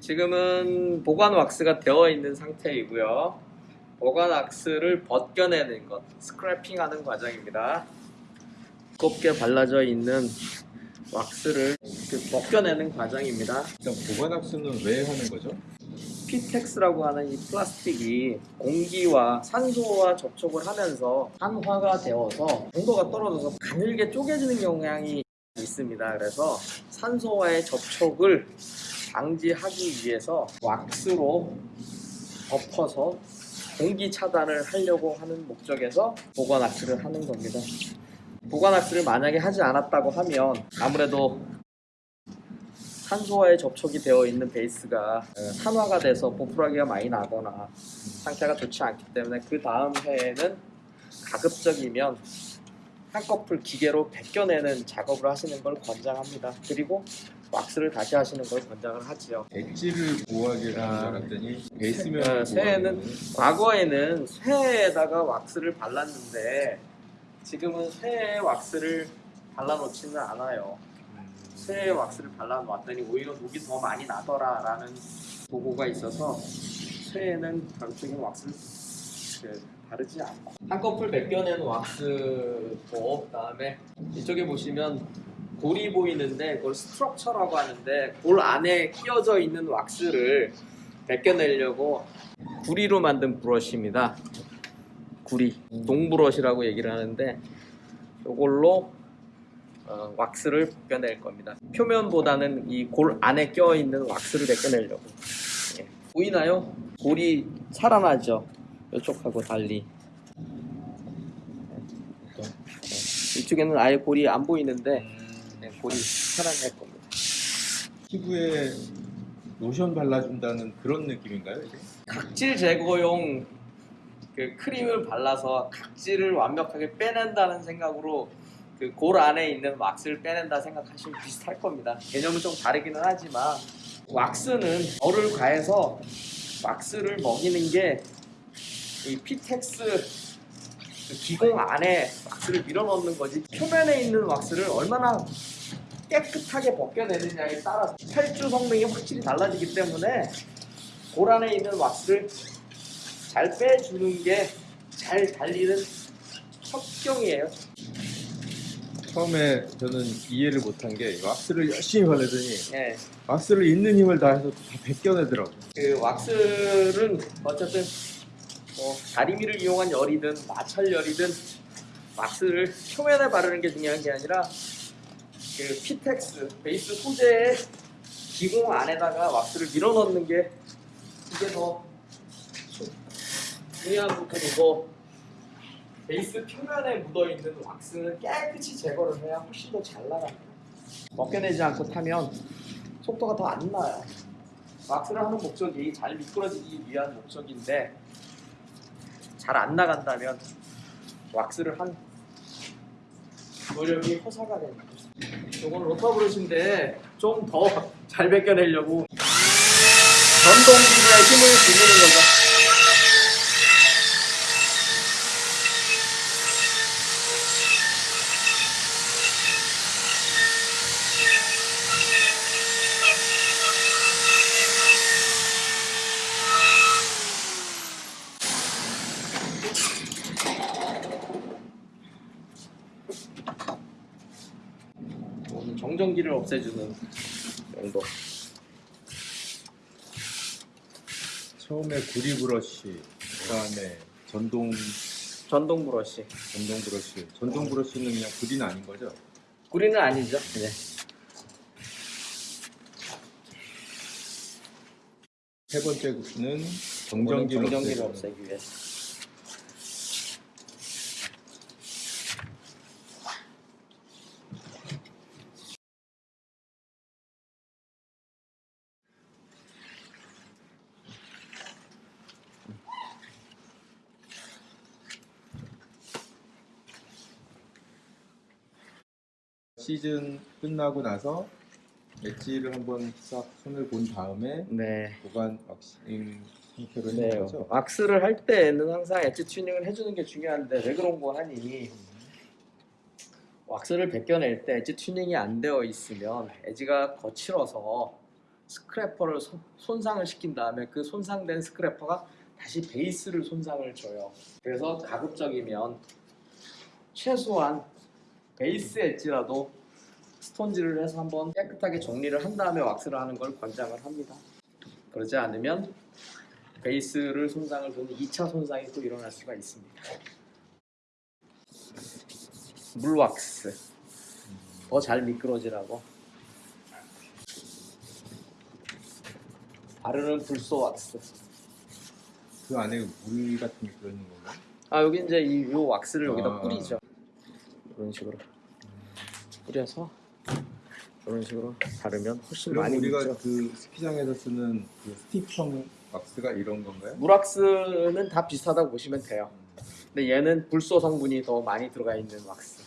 지금은 보관 왁스가 되어 있는 상태이고요. 보관 왁스를 벗겨내는 것, scraping하는 과정입니다. 두껍게 발라져 있는 왁스를 그 벗겨내는 과정입니다. 일단 보관 왁스는 왜 하는 거죠? P-Tex라고 하는 이 플라스틱이 공기와 산소와 접촉을 하면서 산화가 되어서 온도가 떨어져서 가늘게 쪼개지는 경향이 있습니다. 그래서 산소와의 접촉을 방지하기 위해서 왁스로 덮어서 공기 차단을 하려고 하는 목적에서 보관 왁스를 하는 겁니다. 보관 왁스를 만약에 하지 않았다고 하면 아무래도 산소와의 접촉이 되어 있는 베이스가 어, 산화가 돼서 보풀하기가 많이 나거나 상태가 좋지 않기 때문에 그 다음 해에는 가급적이면 한꺼풀 기계로 벗겨내는 작업을 하시는 걸 권장합니다. 그리고 왁스를 다시 하시는 걸 권장을 하지요. 위해서 아. 알았더니 베이스면 어, 새해는 과거에는 쇠에다가 왁스를 발랐는데 지금은 쇠에 왁스를 발라놓지는 않아요. 쇠에 왁스를 발라놓았더니 오히려 녹이 더 많이 나더라라는 보고가 있어서 쇠에는 결국적인 왁스를 그, 바르지 않고 한꺼풀 벗겨낸 왁스고 그다음에 이쪽에 보시면 골이 보이는데 그걸 스트럭처라고 하는데 골 안에 끼어져 있는 왁스를 벗겨내려고 구리로 만든 브러쉬입니다. 구리, 동브러쉬라고 얘기를 하는데 이걸로 어, 왁스를 벗겨낼 겁니다. 표면보다는 이 골 안에 껴있는 왁스를 벗겨내려고. 예. 보이나요? 골이 살아나죠. 이쪽하고 달리. 예. 이쪽에는 아예 골이 안 보이는데 예, 골이 살아날 겁니다. 피부에 로션 발라준다는 그런 느낌인가요? 이게? 각질 제거용 그 크림을 발라서 각질을 완벽하게 빼낸다는 생각으로 그 골 안에 있는 왁스를 빼낸다 생각하시면 비슷할 겁니다. 개념은 좀 다르기는 하지만 왁스는 열을 가해서 왁스를 먹이는 게 이 P-Tex 그 기공 안에 왁스를 밀어넣는 거지 표면에 있는 왁스를 얼마나 깨끗하게 벗겨내느냐에 따라서 활주 성능이 확실히 달라지기 때문에 골 안에 있는 왁스를 잘 빼주는 게 잘 달리는 첩경이에요. 처음에 저는 이해를 못한 게 왁스를 열심히 바르더니 예. 왁스를 있는 힘을 다해서 다 벗겨내더라고. 그 왁스는 어쨌든 뭐 다리미를 이용한 열이든 마찰 열이든 왁스를 표면에 바르는 게 중요한 게 아니라 그 P-Tex 베이스 소재의 기공 안에다가 왁스를 밀어넣는 게 이게 더 중요한 부분이고 베이스 표면에 묻어있는 왁스는 깨끗이 제거를 해야 훨씬 더 잘 나갑니다. 벗겨내지 않고 타면 속도가 더 안 나요. 왁스를 하는 목적이 잘 미끄러지기 위한 목적인데 잘 안 나간다면 왁스를 한 노력이 허사가 됩니다. 이건 로터 브러쉬인데 좀 더 잘 벗겨내려고 전동기구의 힘을 빌리는 거죠. 정전기를 없애주는 정도. 처음에 구리 브러쉬, 그다음에 전동 전동 브러쉬. 전동 브러쉬. 전동 브러쉬는 그냥 구리는 아닌 거죠? 구리는 아니죠. 네. 세 번째는 정전기를, 정전기를. 없애기 위해서. 시즌 끝나고 나서 엣지를 한번 싹 손을 본 다음에 네. 보관 왁싱 상태로 네. 하는 거죠? 왁스를 할 때는 항상 엣지 튜닝을 해주는 게 중요한데 왜 그런가 하니? 왁스를 벗겨낼 때 엣지 튜닝이 안 되어 있으면 엣지가 거칠어서 scraper를 손- 손상을 시킨 다음에 그 손상된 scraper가 다시 베이스를 손상을 줘요. 그래서 가급적이면 최소한 베이스 엣지라도 스톤지를 해서 한번 깨끗하게 정리를 한 다음에 왁스를 하는 걸 권장을 합니다. 그러지 않으면 베이스를 손상을 주는 2차 손상이 또 일어날 수가 있습니다. 물왁스 더 잘 미끄러지라고 바르는 불소 왁스 그 안에 물 같은 게 들어있는 건가? 아 여기 이제 이 요 왁스를 여기다 아. 뿌리죠 이런 식으로. 뿌려서 이런 식으로 바르면 훨씬 많이 우리가 묻죠. 그 스키장에서 쓰는 그 스티프형 왁스가 이런 건가요? 물왁스는 다 비슷하다고 보시면 돼요. 근데 얘는 불소 성분이 더 많이 들어가 있는 왁스